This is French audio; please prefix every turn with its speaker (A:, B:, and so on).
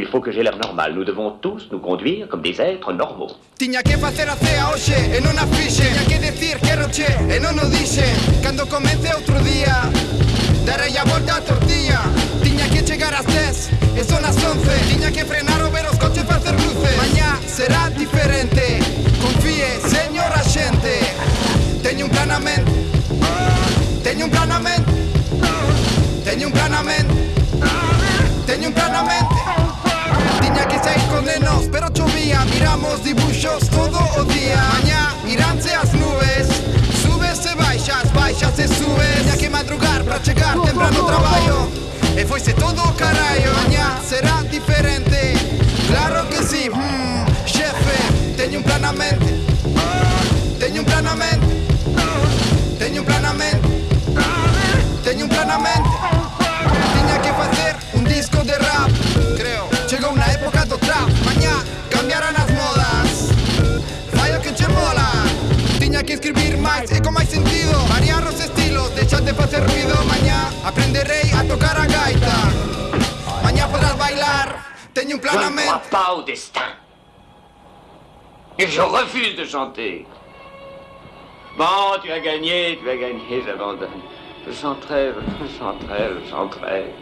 A: Il faut que j'ai l'air normal. Nous devons tous nous conduire comme des êtres normaux.
B: Tinha que facer a cea hoxe e non a fixe. Tinha que decir quero che e non o dixe. Cando comece outro día Darei a volta a tortilla. Tiña que chegar ás 10 e son as 11 Tiña que frenar o ver os coches facer luces Mañá será diferente. Confíe, señor axente. Teño un plan a mente Teño un plan a mente Teño un plan a mente Pintamos dibuxos todo o día. Mañá iránse as nubes. Subes e baixas, baixas e subes Ya que madrugar para chegar temprano ao traballo. E foise todo o carallo. Mañá será diferente. Claro que sí, mm, xefe Teño un plan a mente. Teño un plan a mente. Teño un plan a mente. Teño un plan a mente. Que escribir máis e con máis sentido Variar os estilos, deixar de facer ruido Mañá aprenderei a tocar a gaita Mañá podrás bailar Teño un
A: Je
B: plan a
A: ne crois pas au destin. Et je refuse de chanter. Bon, tu as gagné, tu as gagné, j'abandonne. Je chanterai, je chanterai, je chanterai.